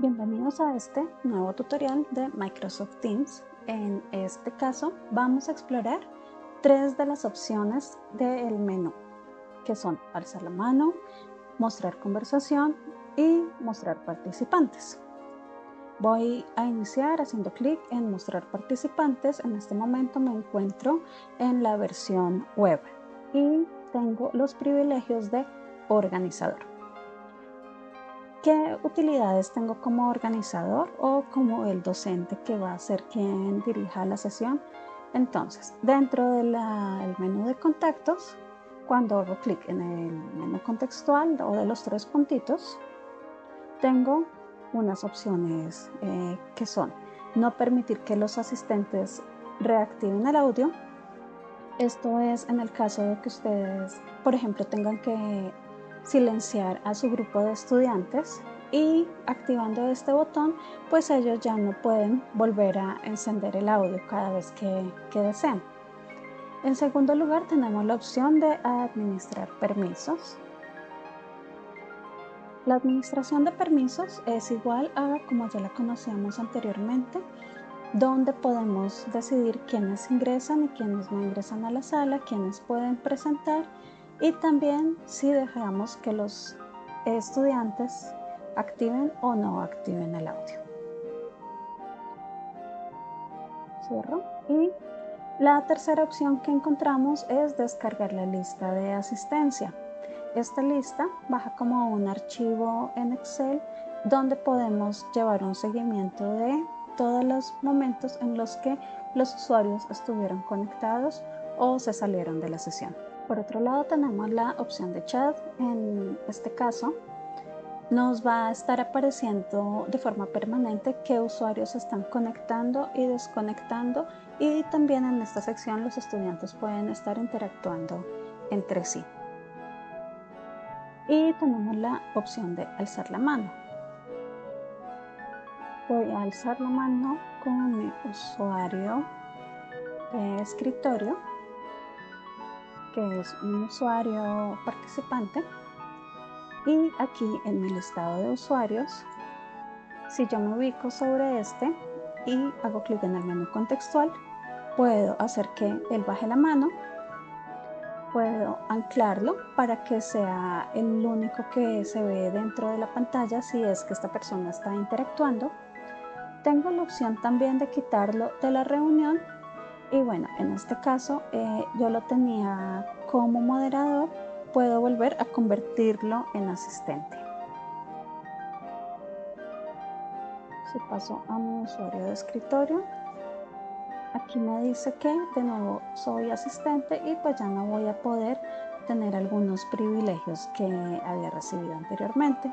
Bienvenidos a este nuevo tutorial de Microsoft Teams. En este caso vamos a explorar tres de las opciones del menú, que son alzar la mano, mostrar conversación y mostrar participantes. Voy a iniciar haciendo clic en mostrar participantes. En este momento me encuentro en la versión web y tengo los privilegios de organizador. ¿Qué utilidades tengo como organizador o como el docente que va a ser quien dirija la sesión? Entonces, dentro del menú de contactos, cuando hago clic en el menú contextual o de los tres puntitos, tengo unas opciones eh, que son no permitir que los asistentes reactiven el audio. Esto es en el caso de que ustedes, por ejemplo, tengan que silenciar a su grupo de estudiantes y activando este botón pues ellos ya no pueden volver a encender el audio cada vez que, que deseen. En segundo lugar tenemos la opción de administrar permisos. La administración de permisos es igual a como ya la conocíamos anteriormente, donde podemos decidir quiénes ingresan y quiénes no ingresan a la sala, quiénes pueden presentar y también si dejamos que los estudiantes activen o no activen el audio. Cierro y la tercera opción que encontramos es descargar la lista de asistencia. Esta lista baja como un archivo en Excel donde podemos llevar un seguimiento de todos los momentos en los que los usuarios estuvieron conectados o se salieron de la sesión. Por otro lado tenemos la opción de chat. En este caso nos va a estar apareciendo de forma permanente qué usuarios están conectando y desconectando y también en esta sección los estudiantes pueden estar interactuando entre sí. Y tenemos la opción de alzar la mano. Voy a alzar la mano con mi usuario de escritorio que es un usuario participante. Y aquí en mi listado de usuarios si yo me ubico sobre este y hago clic en el menú contextual puedo hacer que él baje la mano. Puedo anclarlo para que sea el único que se ve dentro de la pantalla si es que esta persona está interactuando. Tengo la opción también de quitarlo de la reunión y bueno, en este caso eh, yo lo tenía como moderador, puedo volver a convertirlo en asistente. Si paso a mi usuario de escritorio, aquí me dice que de nuevo soy asistente y pues ya no voy a poder tener algunos privilegios que había recibido anteriormente.